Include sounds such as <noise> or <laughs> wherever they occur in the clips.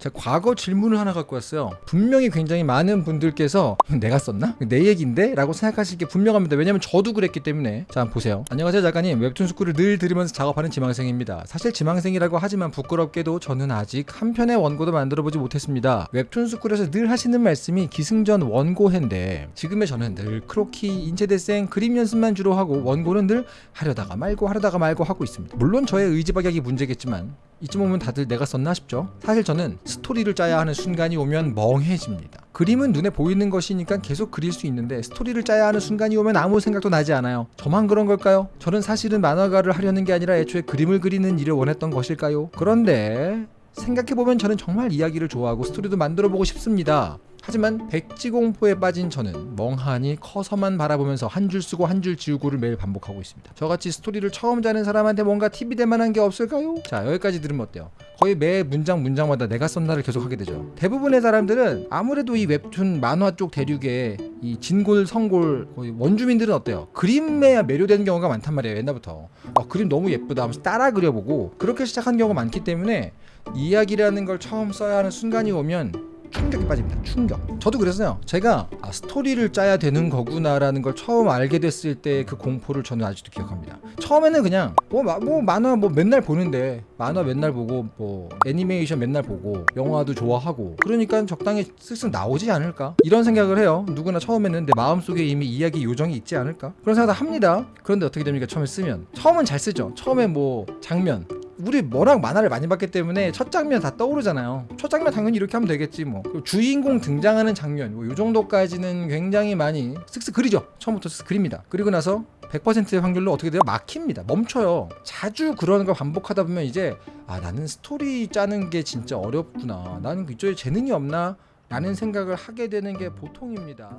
제가 과거 질문을 하나 갖고 왔어요. 분명히 굉장히 많은 분들께서 <laughs> 내가 썼나? 내 얘기인데? 라고 생각하실 게 분명합니다. 왜냐면 저도 그랬기 때문에. 자, 보세요. 안녕하세요, 작가님. 웹툰 스쿨을 늘 들으면서 작업하는 지망생입니다. 사실 지망생이라고 하지만 부끄럽게도 저는 아직 한 편의 원고도 만들어보지 못했습니다. 웹툰 스쿨에서 늘 하시는 말씀이 기승전 원고해인데 지금의 저는 늘 크로키, 인체데생, 그림 연습만 주로 하고 원고는 늘 하려다가 말고 하려다가 말고 하고 있습니다. 물론 저의 의지박약이 문제겠지만 이쯤 오면 다들 내가 썼나 싶죠? 사실 저는 스토리를 짜야 하는 순간이 오면 멍해집니다. 그림은 눈에 보이는 것이니까 계속 그릴 수 있는데 스토리를 짜야 하는 순간이 오면 아무 생각도 나지 않아요. 저만 그런 걸까요? 저는 사실은 만화가를 하려는 게 아니라 애초에 그림을 그리는 일을 원했던 것일까요? 그런데 생각해보면 저는 정말 이야기를 좋아하고 스토리도 만들어보고 싶습니다. 하지만 백지공포에 빠진 저는 멍하니 커서만 바라보면서 한 줄 쓰고 한 줄 지우고를 매일 반복하고 있습니다. 저같이 스토리를 처음 짜는 사람한테 뭔가 팁이 될 만한 게 없을까요? 자 여기까지 들으면 어때요? 거의 매 문장 문장마다 내가 썼나를 계속 하게 되죠. 대부분의 사람들은 아무래도 이 웹툰 만화 쪽 대륙에 이 진골 성골 원주민들은 어때요? 그림에 매료되는 경우가 많단 말이에요. 옛날부터 아, 그림 너무 예쁘다 하면서 따라 그려보고 그렇게 시작한 경우가 많기 때문에 이야기라는 걸 처음 써야 하는 순간이 오면 충격에 빠집니다. 충격. 저도 그랬어요. 제가 아, 스토리를 짜야 되는 거구나라는 걸 처음 알게 됐을 때 그 공포를 저는 아직도 기억합니다. 처음에는 그냥 뭐, 마, 뭐 만화 뭐 맨날 보는데 만화 맨날 보고 뭐 애니메이션 맨날 보고 영화도 좋아하고 그러니까 적당히 쓱쓱 나오지 않을까 이런 생각을 해요. 누구나 처음에는 내 마음속에 이미 이야기 요정이 있지 않을까 그런 생각을 합니다. 그런데 어떻게 됩니까? 처음에 쓰면 처음은 잘 쓰죠. 처음에 뭐 장면 우리 워낙 만화를 많이 봤기 때문에 첫 장면 다 떠오르잖아요. 첫 장면 당연히 이렇게 하면 되겠지 뭐. 주인공 등장하는 장면 뭐 이 정도까지는 굉장히 많이 쓱쓱 그리죠. 처음부터 쓱쓱 그립니다. 그리고 나서 100%의 확률로 어떻게 돼요? 막힙니다. 멈춰요. 자주 그러는 걸 반복하다 보면 이제 아 나는 스토리 짜는 게 진짜 어렵구나. 나는 이쪽에 재능이 없나? 라는 생각을 하게 되는 게 보통입니다.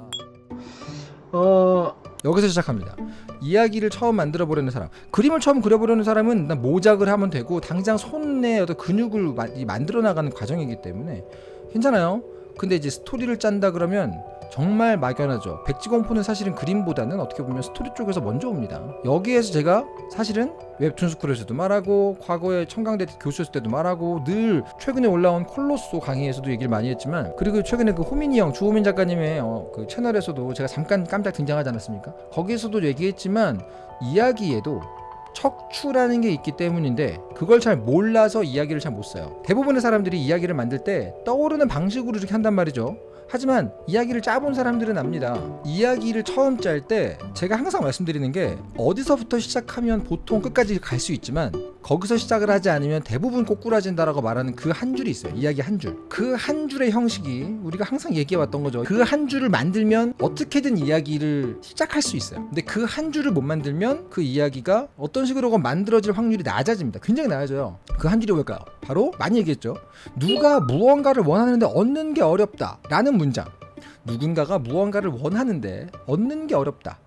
어 여기서 시작합니다. 이야기를 처음 만들어 보려는 사람, 그림을 처음 그려보려는 사람은 난 모작을 하면 되고 당장 손에 어떤 근육을 만들어 나가는 과정이기 때문에 괜찮아요. 근데 이제 스토리를 짠다 그러면 정말 막연하죠. 백지공포는 사실은 그림보다는 어떻게 보면 스토리 쪽에서 먼저 옵니다. 여기에서 제가 사실은 웹툰 스쿨에서도 말하고 과거에 청강대 교수였을 때도 말하고 늘 최근에 올라온 Coloso 강의에서도 얘기를 많이 했지만 그리고 최근에 그 호민이 형 주호민 작가님의 어, 그 채널에서도 제가 잠깐 깜짝 등장하지 않았습니까? 거기에서도 얘기했지만 이야기에도 척추라는 게 있기 때문인데 그걸 잘 몰라서 이야기를 잘 못 써요. 대부분의 사람들이 이야기를 만들 때 떠오르는 방식으로 이렇게 한단 말이죠. 하지만 이야기를 짜본 사람들은 압니다. 이야기를 처음 짤 때 제가 항상 말씀드리는 게 어디서부터 시작하면 보통 끝까지 갈 수 있지만 거기서 시작을 하지 않으면 대부분 꼬꾸라진다라고 말하는 그 한 줄이 있어요. 이야기 한 줄. 그 한 줄의 형식이 우리가 항상 얘기해왔던 거죠. 그 한 줄을 만들면 어떻게든 이야기를 시작할 수 있어요. 근데 그 한 줄을 못 만들면 그 이야기가 어떤 식으로건 만들어질 확률이 낮아집니다. 굉장히 낮아져요. 그 한 줄이 뭘까요? 바로 많이 얘기했죠. 누가 무언가를 원하는데 얻는 게 어렵다. 라는 문장. 누군가가 무언가를 원하는데 얻는 게 어렵다.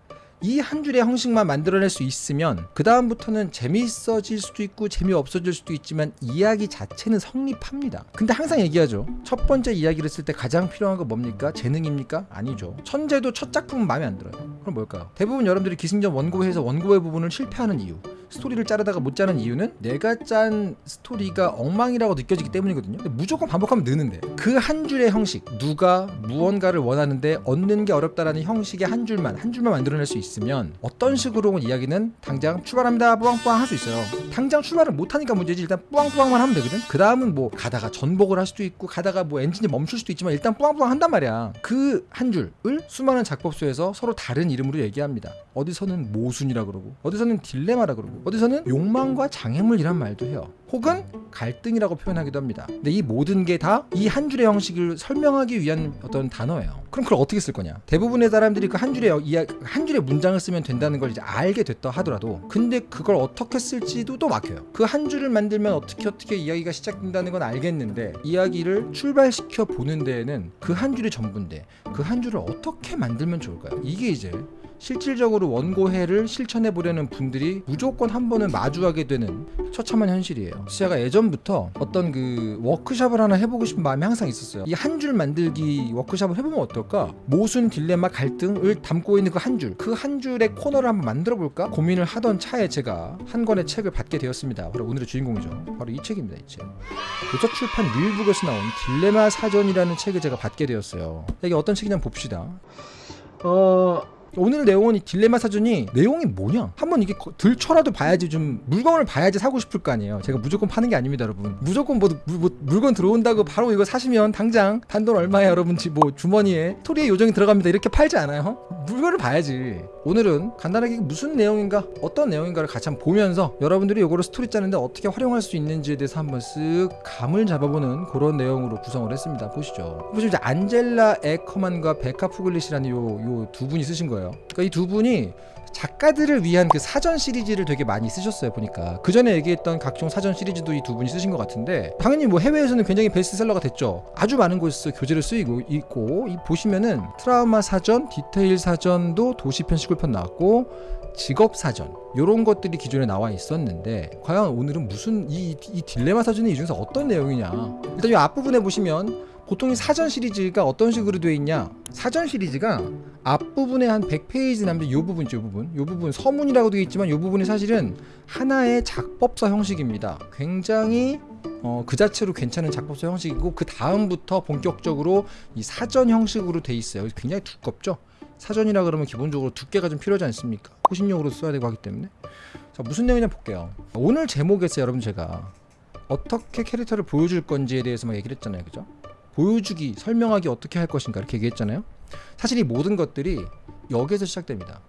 이 한 줄의 형식만 만들어낼 수 있으면 그 다음부터는 재미있어질 수도 있고 재미없어질 수도 있지만 이야기 자체는 성립합니다. 근데 항상 얘기하죠. 첫 번째 이야기를 쓸 때 가장 필요한 건 뭡니까? 재능입니까? 아니죠. 천재도 첫 작품은 마음에 안 들어요. 그럼 뭘까요? 대부분 여러분들이 기승전 원고회에서 원고회 부분을 실패하는 이유 스토리를 짜려다가 못 짜는 이유는 내가 짠 스토리가 엉망이라고 느껴지기 때문이거든요. 무조건 반복하면 느는데 그 한 줄의 형식 누가 무언가를 원하는데 얻는 게 어렵다라는 형식의 한 줄만 한 줄만 만들어낼 수 있으면 어떤 식으로건 이야기는 당장 출발합니다 뿌앙뿌앙 할 수 있어요. 당장 출발을 못하니까 문제지 일단 뿌앙뿌앙만 하면 되거든. 그 다음은 뭐 가다가 전복을 할 수도 있고 가다가 뭐 엔진이 멈출 수도 있지만 일단 뿌앙뿌앙 한단 말이야. 그 한 줄을 수많은 작법서에서 서로 다른 이름으로 얘기합니다. 어디서는 모순이라 그러고 어디서는 딜레마라 그러고 어디서는 욕망과 장애물이란 말도 해요. 혹은 갈등이라고 표현하기도 합니다. 근데 이 모든 게 다 이 한 줄의 형식을 설명하기 위한 어떤 단어예요. 그럼 그걸 어떻게 쓸 거냐? 대부분의 사람들이 그 한 줄의 이야 한 줄의 문장을 쓰면 된다는 걸 이제 알게 됐다 하더라도 근데 그걸 어떻게 쓸지도 또 막혀요. 그 한 줄을 만들면 어떻게 어떻게 이야기가 시작된다는 건 알겠는데 이야기를 출발시켜 보는 데에는 그 한 줄이 전부인데 그 한 줄을 어떻게 만들면 좋을까요? 이게 이제 실질적으로 원고해를 실천해 보려는 분들이 무조건 한 번은 마주하게 되는 처참한 현실이에요. 제가 예전부터 어떤 그 워크숍을 하나 해보고 싶은 마음이 항상 있었어요. 이 한 줄 만들기 워크숍을 해보면 어떨까? 모순, 딜레마, 갈등을 담고 있는 그 한 줄, 그 한 줄의 코너를 한번 만들어 볼까? 고민을 하던 차에 제가 한 권의 책을 받게 되었습니다. 바로 오늘의 주인공이죠. 바로 이 책입니다. 이 책. 도서출판 윌북에서 나온 딜레마 사전이라는 책을 제가 받게 되었어요. 이게 어떤 책이냐 봅시다. 어 오늘 내용은 이 딜레마 사전이 내용이 뭐냐? 한번 이게 거- 들쳐라도 봐야지 좀 물건을 봐야지 사고 싶을 거 아니에요. 제가 무조건 파는 게 아닙니다, 여러분. 무조건 뭐, 물- 뭐 물건 들어온다고 바로 이거 사시면 당장 단돈 얼마에 여러분 지- 뭐 주머니에 스토리의 요정이 들어갑니다. 이렇게 팔지 않아요? 물건을 봐야지. 오늘은 간단하게 무슨 내용인가, 어떤 내용인가를 같이 한번 보면서 여러분들이 이거를 스토리 짜는데 어떻게 활용할 수 있는지에 대해서 한번 쓱 감을 잡아보는 그런 내용으로 구성을 했습니다. 보시죠. 보시면 이제 안젤라 에커만과 베카 푸글리시라는 요 요 두 분이 쓰신 거예요. 그러니까 이 두 분이 작가들을 위한 그 사전 시리즈를 되게 많이 쓰셨어요 보니까. 그 전에 얘기했던 각종 사전 시리즈도 이 두 분이 쓰신 것 같은데 당연히 뭐 해외에서는 굉장히 베스트셀러가 됐죠. 아주 많은 곳에서 교재로 쓰이고 있고 이 보시면은 트라우마 사전 디테일 사전도 도시편 시골편 나왔고 직업 사전 요런 것들이 기존에 나와 있었는데 과연 오늘은 무슨 이, 이 딜레마 사전이 이 중에서 어떤 내용이냐. 일단 이 앞부분에 보시면 보통 이 사전 시리즈가 어떤 식으로 되어 있냐? 사전 시리즈가 앞부분에 한 100페이지 남는 요 부분 요 부분. 요 부분 서문이라고 되어 있지만 요 부분이 사실은 하나의 작법서 형식입니다. 굉장히 어, 그 자체로 괜찮은 작법서 형식이고 그 다음부터 본격적으로 이 사전 형식으로 돼 있어요. 굉장히 두껍죠? 사전이라 그러면 기본적으로 두께가 좀 필요하지 않습니까? 호신용으로 써야 되고 하기 때문에. 자 무슨 내용이냐 볼게요. 오늘 제목에서 여러분 제가 어떻게 캐릭터를 보여줄 건지에 대해서 막 얘기를 했잖아요. 그죠 보여주기 설명하기 어떻게 할 것인가 이렇게 얘기했잖아요 사실 이 모든 것들이 여기에서 시작됩니다.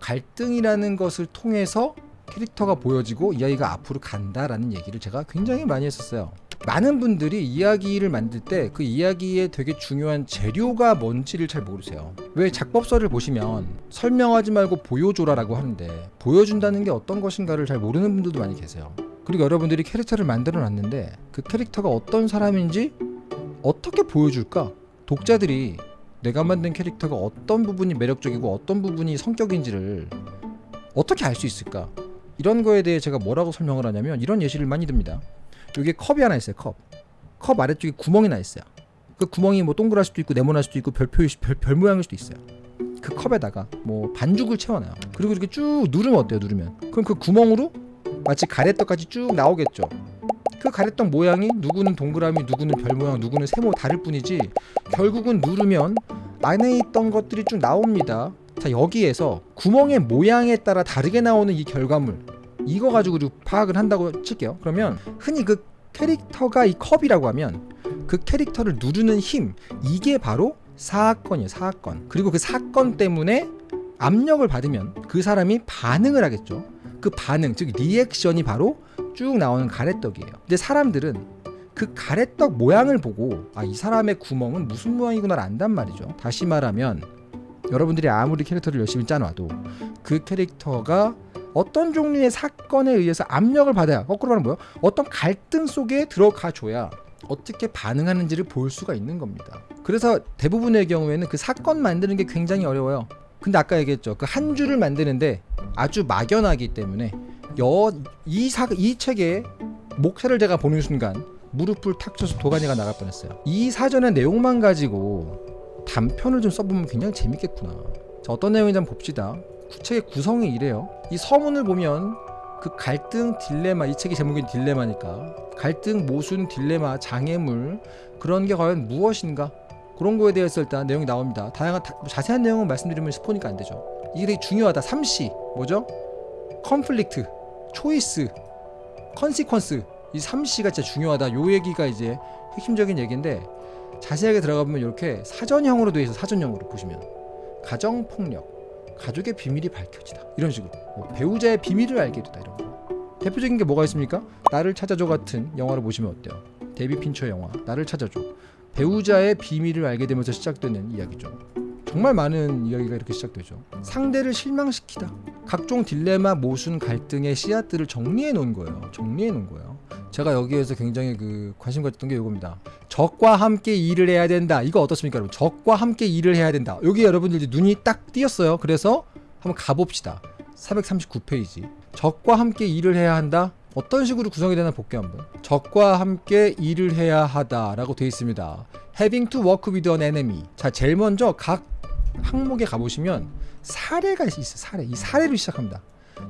갈등이라는 것을 통해서 캐릭터가 보여지고 이야기가 앞으로 간다라는 얘기를 제가 굉장히 많이 했었어요. 많은 분들이 이야기를 만들 때 그 이야기에 되게 중요한 재료가 뭔지를 잘 모르세요. 왜 작법서를 보시면 설명하지 말고 보여줘라 라고 하는데 보여준다는 게 어떤 것인가를 잘 모르는 분들도 많이 계세요. 그리고 여러분들이 캐릭터를 만들어 놨는데 그 캐릭터가 어떤 사람인지 어떻게 보여줄까? 독자들이 내가 만든 캐릭터가 어떤 부분이 매력적이고 어떤 부분이 성격인지를 어떻게 알 수 있을까? 이런 거에 대해 제가 뭐라고 설명을 하냐면 이런 예시를 많이 듭니다. 여기에 컵이 하나 있어요. 컵. 컵 아래쪽에 구멍이 나 있어요. 그 구멍이 뭐 동그랄 수도 있고 네모날 수도 있고 별표 별, 별 모양일 수도 있어요. 그 컵에다가 뭐 반죽을 채워놔요. 그리고 이렇게 쭉 누르면 어때요? 누르면 그럼 그 구멍으로 마치 가래떡같이 쭉 나오겠죠. 그 가래떡 모양이 누구는 동그라미, 누구는 별 모양, 누구는 세모 다를 뿐이지 결국은 누르면 안에 있던 것들이 쭉 나옵니다. 자 여기에서 구멍의 모양에 따라 다르게 나오는 이 결과물 이거 가지고 좀 파악을 한다고 칠게요. 그러면 흔히 그 캐릭터가 이 컵이라고 하면 그 캐릭터를 누르는 힘 이게 바로 사건이에요. 사건. 그리고 그 사건 때문에 압력을 받으면 그 사람이 반응을 하겠죠. 그 반응 즉 리액션이 바로 쭉 나오는 가래떡이에요. 근데 사람들은 그 가래떡 모양을 보고 아 이 사람의 구멍은 무슨 모양이구나를 안단 말이죠. 다시 말하면 여러분들이 아무리 캐릭터를 열심히 짜놔도 그 캐릭터가 어떤 종류의 사건에 의해서 압력을 받아야 거꾸로 말하면 뭐요? 어떤 갈등 속에 들어가 줘야 어떻게 반응하는지를 볼 수가 있는 겁니다. 그래서 대부분의 경우에는 그 사건 만드는 게 굉장히 어려워요. 근데 아까 얘기했죠. 그 한 줄을 만드는데 아주 막연하기 때문에 여 이 사 이 책의 목차를 제가 보는 순간 무릎을 탁 쳐서 도가니가 나갈 뻔했어요. 이 사전의 내용만 가지고 단편을 좀 써보면 굉장히 재밌겠구나. 자, 어떤 내용인지 한번 봅시다. 책의 구성이 이래요. 이 서문을 보면 그 갈등 딜레마 이 책의 제목이 딜레마니까 갈등 모순 딜레마 장애물 그런 게 과연 무엇인가 그런 거에 대해서 일단 내용이 나옵니다. 다양한 다- 자세한 내용은 말씀드리면 스포니까 안 되죠. 이게 되게 중요하다. 3C 뭐죠? conflict, choice, consequence 이 3C가 진짜 중요하다. 요 얘기가 이제 핵심적인 얘기인데 자세하게 들어가 보면 이렇게 사전형으로 되어 있어. 사전형으로 보시면 가정 폭력, 가족의 비밀이 밝혀지다. 이런 식으로 뭐 배우자의 비밀을 알게 되다 이런 거. 대표적인 게 뭐가 있습니까? 나를 찾아줘 같은 영화를 보시면 어때요? 데비 핀처 영화 나를 찾아줘. 배우자의 비밀을 알게 되면서 시작되는 이야기죠. 정말 많은 이야기가 이렇게 시작되죠. 상대를 실망시키다. 각종 딜레마, 모순, 갈등의 씨앗들을 정리해 놓은 거예요. 정리해 놓은 거예요. 제가 여기에서 굉장히 그 관심 가졌던 게 이겁니다. 적과 함께 일을 해야 된다. 이거 어떻습니까, 여러분? 적과 함께 일을 해야 된다. 여기 여러분들 눈이 딱 띄었어요. 그래서 한번 가봅시다. 439페이지. 적과 함께 일을 해야 한다. 어떤 식으로 구성이 되나 볼게요 한번. 적과 함께 일을 해야 하다 라고 되어 있습니다. Having to work with an enemy. 자, 제일 먼저 각 항목에 가보시면 사례가 있어요. 사례. 이 사례로 시작합니다.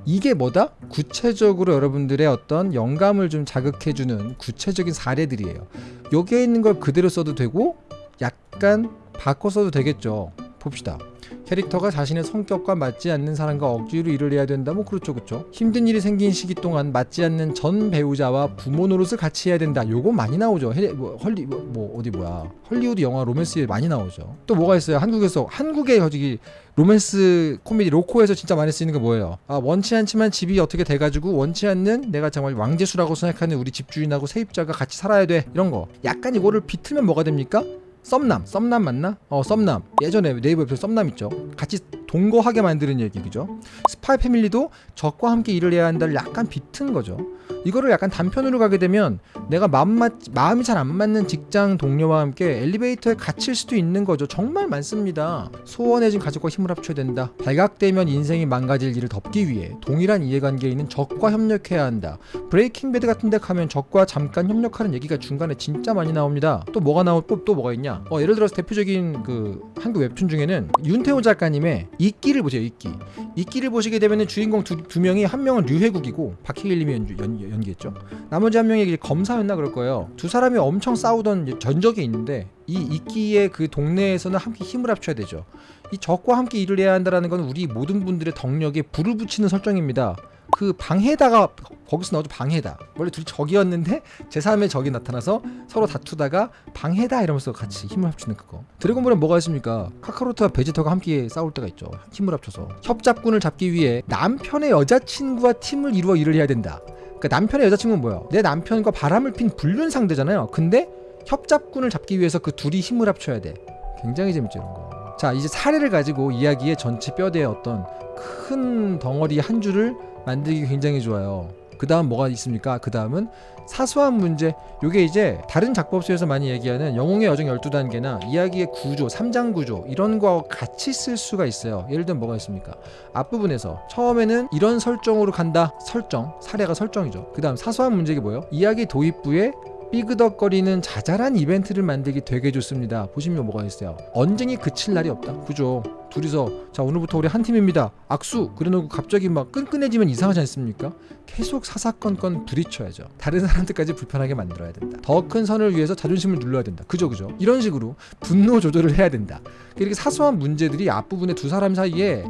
이게 뭐다? 구체적으로 여러분들의 어떤 영감을 좀 자극해주는 구체적인 사례들이에요. 여기에 있는 걸 그대로 써도 되고 약간 바꿔 써도 되겠죠. 봅시다. 캐릭터가 자신의 성격과 맞지 않는 사람과 억지로 일을 해야 된다. 뭐 그렇죠, 그렇죠. 힘든 일이 생긴 시기 동안 맞지 않는 전 배우자와 부모 노릇을 같이 해야 된다. 요거 많이 나오죠. 헬, 뭐, 뭐, 뭐 어디 뭐야 헐리우드 영화 로맨스에 많이 나오죠. 또 뭐가 있어요? 한국에서 한국의 저기 로맨스 코미디 로코에서 진짜 많이 쓰이는 게 뭐예요? 아 원치 않지만 집이 어떻게 돼가지고 원치 않는 내가 정말 왕재수라고 생각하는 우리 집주인하고 세입자가 같이 살아야 돼 이런 거. 약간 이거를 비틀면 뭐가 됩니까? 썸남, 썸남 맞나? 어, 썸남. 예전에 네이버에서 썸남 있죠. 같이 동거하게 만드는 얘기 그죠? 스파이 패밀리도 적과 함께 일을 해야 한다를 약간 비튼 거죠. 이거를 약간 단편으로 가게 되면 내가 마음 맞, 마음이 잘 안 맞는 직장 동료와 함께 엘리베이터에 갇힐 수도 있는 거죠. 정말 많습니다. 소원해진 가족과 힘을 합쳐야 된다. 발각되면 인생이 망가질 일을 덮기 위해 동일한 이해관계에 있는 적과 협력해야 한다. 브레이킹 배드 같은 데 가면 적과 잠깐 협력하는 얘기가 중간에 진짜 많이 나옵니다. 또 뭐가 나오 또, 또 뭐가 있냐? 어, 예를 들어서 대표적인 그 한국 웹툰 중에는 윤태호 작가님의 이끼를 보세요. 이끼. 이끼를 보시게 되면 주인공 두, 두 명이 한 명은 류해국이고 박해일님이 연주, 연, 연 기했죠. 나머지 한 명이 검사였나 그럴 거예요. 두 사람이 엄청 싸우던 전적이 있는데 이 이끼의 그 동네에서는 함께 힘을 합쳐야 되죠. 이 적과 함께 일을 해야 한다라는 건 우리 모든 분들의 덕력에 불을 붙이는 설정입니다. 그 방해다가 거기서 나오죠 방해다. 원래 둘이 적이었는데 제3의 적이 나타나서 서로 다투다가 방해다 이러면서 같이 힘을 합치는 그거. 드래곤볼은 뭐가 있습니까? 카카로트와 베지터가 함께 싸울 때가 있죠. 힘을 합쳐서. 협잡군을 잡기 위해 남편의 여자친구와 팀을 이루어 일을 해야 된다. 그러니까 남편의 여자친구는 뭐야? 내 남편과 바람을 핀 불륜 상대잖아요. 근데 협잡군을 잡기 위해서 그 둘이 힘을 합쳐야 돼. 굉장히 재밌죠 이런 거. 자 이제 사례를 가지고 이야기의 전체 뼈대의 어떤 큰 덩어리 한 줄을 만들기 굉장히 좋아요. 그 다음 뭐가 있습니까? 그 다음은 사소한 문제. 요게 이제 다른 작법서에서 많이 얘기하는 영웅의 여정 12단계나 이야기의 구조, 3장 구조 이런 거하고 같이 쓸 수가 있어요. 예를 들면 뭐가 있습니까? 앞부분에서 처음에는 이런 설정으로 간다. 설정. 사례가 설정이죠. 그 다음 사소한 문제가 뭐예요? 이야기 도입부에 삐그덕거리는 자잘한 이벤트를 만들기 되게 좋습니다. 보시면 뭐가 있어요. 언쟁이 그칠 날이 없다. 그죠? 둘이서 자 오늘부터 우리 한 팀입니다. 악수 그래놓고 갑자기 막 끈끈해지면 이상하지 않습니까? 계속 사사건건 부딪혀야죠. 다른 사람들까지 불편하게 만들어야 된다. 더 큰 선을 위해서 자존심을 눌러야 된다. 그죠 그죠? 이런 식으로 분노 조절을 해야 된다. 이렇게 사소한 문제들이 앞부분에 두 사람 사이에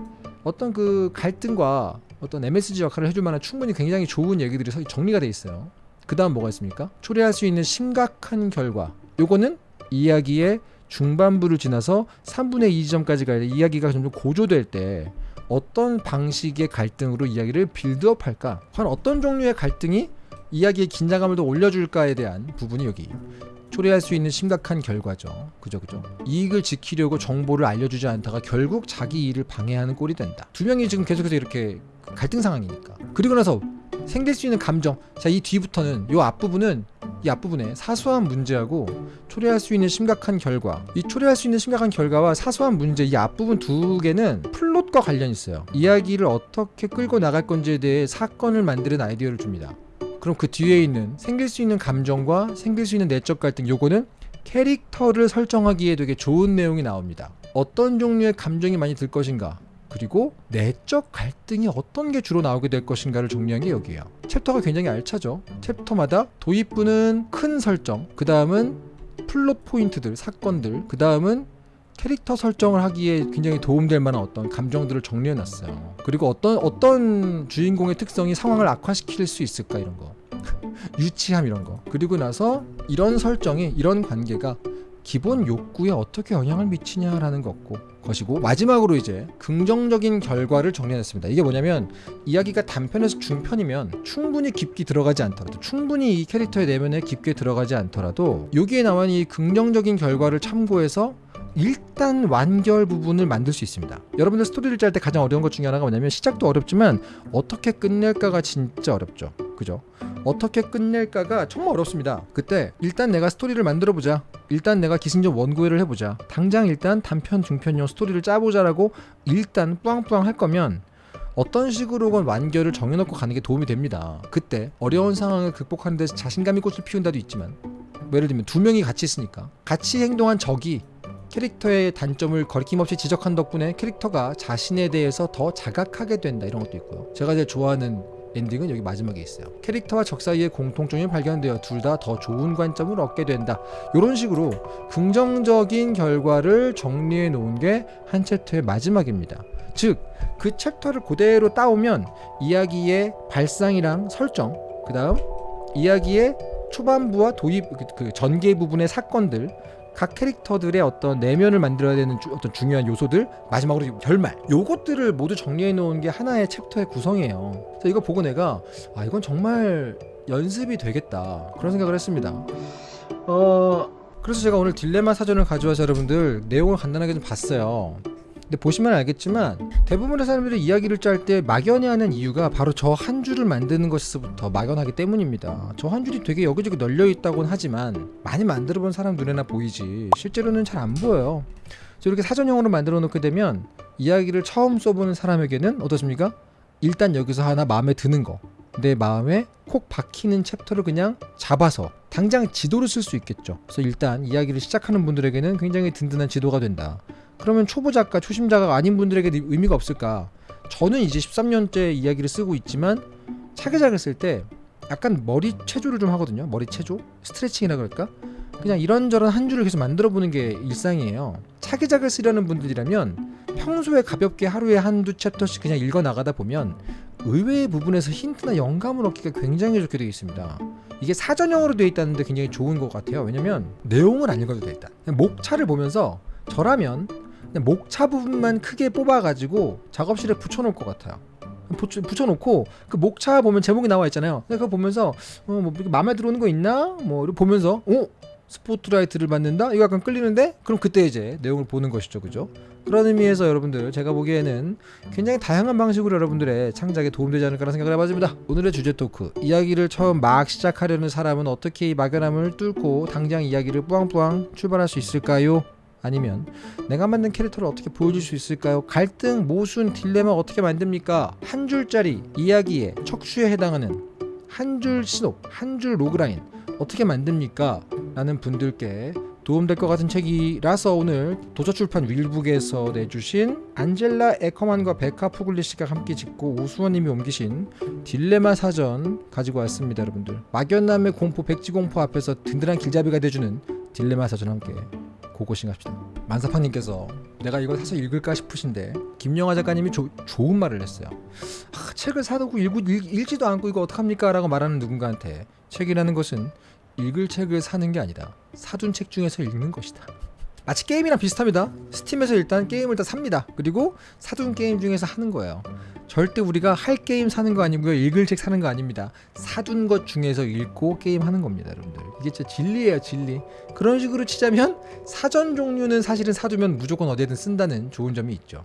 어떤 그 갈등과 어떤 MSG 역할을 해줄 만한 충분히 굉장히 좋은 얘기들이 정리가 돼 있어요. 그 다음 뭐가 있습니까? 초래할 수 있는 심각한 결과 요거는 이야기의 중반부를 지나서 3분의 2 지점까지 가야 돼 이야기가 점점 고조될 때 어떤 방식의 갈등으로 이야기를 빌드업 할까 과연 어떤 종류의 갈등이 이야기의 긴장감을 더 올려줄까에 대한 부분이 여기 초래할 수 있는 심각한 결과죠. 그죠, 그죠. 이익을 지키려고 정보를 알려주지 않다가 결국 자기 일을 방해하는 꼴이 된다. 두 명이 지금 계속해서 이렇게 갈등 상황이니까. 그리고 나서 생길 수 있는 감정. 자, 이 뒤부터는 이 앞부분은 이 앞부분에 사소한 문제하고 초래할 수 있는 심각한 결과. 이 초래할 수 있는 심각한 결과와 사소한 문제 이 앞부분 두 개는 플롯과 관련 있어요. 이야기를 어떻게 끌고 나갈 건지에 대해 사건을 만드는 아이디어를 줍니다. 그럼 그 뒤에 있는 생길 수 있는 감정과 생길 수 있는 내적 갈등 요거는 캐릭터를 설정하기에 되게 좋은 내용이 나옵니다. 어떤 종류의 감정이 많이 들 것인가 그리고 내적 갈등이 어떤 게 주로 나오게 될 것인가를 정리한 게 여기에요. 챕터가 굉장히 알차죠. 챕터마다 도입부는 큰 설정, 그 다음은 플롯 포인트들, 사건들, 그 다음은 캐릭터 설정을 하기에 굉장히 도움될 만한 어떤 감정들을 정리해 놨어요. 그리고 어떤 어떤 주인공의 특성이 상황을 악화시킬 수 있을까 이런 거. <laughs> 유치함 이런 거. 그리고 나서 이런 설정이 이런 관계가 기본 욕구에 어떻게 영향을 미치냐라는 것고 것이고 마지막으로 이제 긍정적인 결과를 정리했습니다. 이게 뭐냐면 이야기가 단편에서 중편이면 충분히 깊게 들어가지 않더라도 충분히 이 캐릭터의 내면에 깊게 들어가지 않더라도 여기에 나온 이 긍정적인 결과를 참고해서 일단 완결 부분을 만들 수 있습니다. 여러분들 스토리를 짤 때 가장 어려운 것 중에 하나가 뭐냐면 시작도 어렵지만 어떻게 끝낼까가 진짜 어렵죠. 그죠? 어떻게 끝낼까가 정말 어렵습니다. 그때 일단 내가 스토리를 만들어 보자. 일단 내가 기승전 원고회를 해보자. 당장 일단 단편 중편용 스토리를 짜보자라고 일단 뿌앙뿌앙 할 거면 어떤 식으로건 완결을 정해놓고 가는 게 도움이 됩니다. 그때 어려운 상황을 극복하는 데 자신감이 꽃을 피운다도 있지만 뭐 예를 들면 두 명이 같이 있으니까 같이 행동한 적이 캐릭터의 단점을 거리낌없이 지적한 덕분에 캐릭터가 자신에 대해서 더 자각하게 된다 이런 것도 있고요. 제가 제일 좋아하는 엔딩은 여기 마지막에 있어요. 캐릭터와 적 사이의 공통점이 발견되어 둘 다 더 좋은 관점을 얻게 된다. 이런 식으로 긍정적인 결과를 정리해 놓은 게 한 챕터의 마지막입니다. 즉, 그 챕터를 그대로 따오면 이야기의 발상이랑 설정, 그 다음 이야기의 초반부와 도입, 그, 그 전개 부분의 사건들, 각 캐릭터들의 어떤 내면을 만들어야 되는 주- 어떤 중요한 요소들 마지막으로 결말. 요것들을 모두 정리해 놓은 게 하나의 챕터의 구성이에요. 그래서 이거 보고 내가 아 이건 정말 연습이 되겠다. 그런 생각을 했습니다. 어 그래서 제가 오늘 딜레마 사전을 가져와서 여러분들 내용을 간단하게 좀 봤어요 근데 보시면 알겠지만 대부분의 사람들이 이야기를 짤 때 막연히 하는 이유가 바로 저 한 줄을 만드는 것에서부터 막연하기 때문입니다. 저 한 줄이 되게 여기저기 널려 있다곤 하지만 많이 만들어 본 사람 눈에나 보이지 실제로는 잘 안 보여요. 이렇게 사전형으로 만들어 놓게 되면 이야기를 처음 써보는 사람에게는 어떻습니까? 일단 여기서 하나 마음에 드는 거. 내 마음에 콕 박히는 챕터를 그냥 잡아서 당장 지도를 쓸 수 있겠죠. 그래서 일단 이야기를 시작하는 분들에게는 굉장히 든든한 지도가 된다. 그러면 초보 작가, 초심자가 아닌 분들에게 의미가 없을까? 저는 이제 13년째 이야기를 쓰고 있지만 차기작을 쓸 때 약간 머리 체조를 좀 하거든요. 머리 체조? 스트레칭이라 그럴까? 그냥 이런저런 한 줄을 계속 만들어 보는 게 일상이에요. 차기작을 쓰려는 분들이라면 평소에 가볍게 하루에 한두 챕터씩 그냥 읽어 나가다 보면 의외의 부분에서 힌트나 영감을 얻기가 굉장히 좋게 되어 있습니다. 이게 사전형으로 되어 있다는데 굉장히 좋은 것 같아요. 왜냐면 내용을 안 읽어도 돼 일단. 그냥 목차를 보면서 저라면 목차 부분만 크게 뽑아가지고 작업실에 붙여놓을 것 같아요. 붙여, 붙여 놓고 그 목차 보면 제목이 나와 있잖아요. 그거 보면서 어 뭐 마음에 들어오는 거 있나? 뭐 보면서 어 스포트라이트를 받는다? 이거 약간 끌리는데? 그럼 그때 이제 내용을 보는 것이죠, 그죠? 그런 의미에서 여러분들 제가 보기에는 굉장히 다양한 방식으로 여러분들의 창작에 도움되지 않을까라는 생각을 해봤습니다. 오늘의 주제 토크 이야기를 처음 막 시작하려는 사람은 어떻게 이 막연함을 뚫고 당장 이야기를 뿌앙뿌앙 출발할 수 있을까요? 아니면 내가 만든 캐릭터를 어떻게 보여줄 수 있을까요? 갈등, 모순, 딜레마 어떻게 만듭니까? 한 줄짜리 이야기의 척추에 해당하는 한 줄 시놉, 한 줄 logline 어떻게 만듭니까? 라는 분들께 도움될 것 같은 책이라서 오늘 도서출판 윌북에서 내주신 안젤라 에커만과 베카 푸글리시가 함께 짓고 오수원님이 옮기신 딜레마 사전 가지고 왔습니다 여러분들 막연함의 공포 백지공포 앞에서 든든한 길잡이가 돼주는 딜레마 사전 함께 고고싱 합시다. 만사팡님께서 내가 이걸 사서 읽을까 싶으신데 김영하 작가님이 조- 좋은 말을 했어요. 아, 책을 사두고 읽고, 읽, 읽지도 않고 이거 어떡합니까? 라고 말하는 누군가한테 책이라는 것은 읽을 책을 사는 게 아니다. 사둔 책 중에서 읽는 것이다 마치 게임이랑 비슷합니다. 스팀에서 일단 게임을 다 삽니다. 그리고 사둔 게임 중에서 하는 거예요. 절대 우리가 할 게임 사는 거 아니고요. 읽을 책 사는 거 아닙니다. 사둔 것 중에서 읽고 게임 하는 겁니다 여러분들. 이게 진짜 진리예요 진리. 그런 식으로 치자면 사전 종류는 사실은 사두면 무조건 어디에든 쓴다는 좋은 점이 있죠